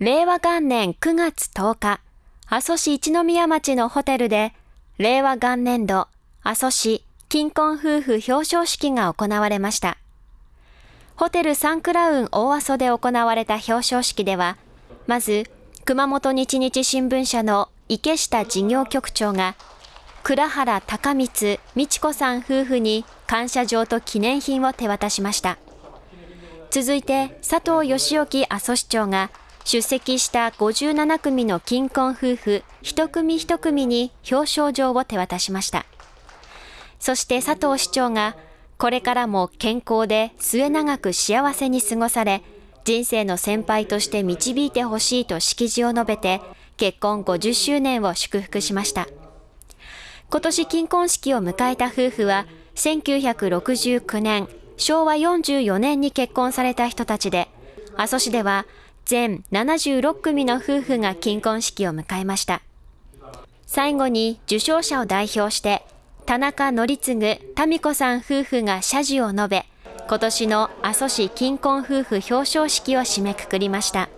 令和元年9月10日、阿蘇市一宮町のホテルで、令和元年度阿蘇市金婚夫婦表彰式が行われました。ホテルサンクラウン大阿蘇で行われた表彰式では、まず、熊本日日新聞社の池下事業局長が、倉原高光美智子さん夫婦に感謝状と記念品を手渡しました。続いて、佐藤義興阿蘇市長が、出席した57組の金婚夫婦一組一組に表彰状を手渡しました。そして佐藤市長が、これからも健康で末永く幸せに過ごされ、人生の先輩として導いてほしいと式辞を述べて、結婚50周年を祝福しました。今年金婚式を迎えた夫婦は、1969年、昭和44年に結婚された人たちで、阿蘇市では全76組の夫婦が金婚式を迎えました。最後に受賞者を代表して、田中則次、民子さん夫婦が謝辞を述べ、今年の阿蘇市金婚夫婦表彰式を締めくくりました。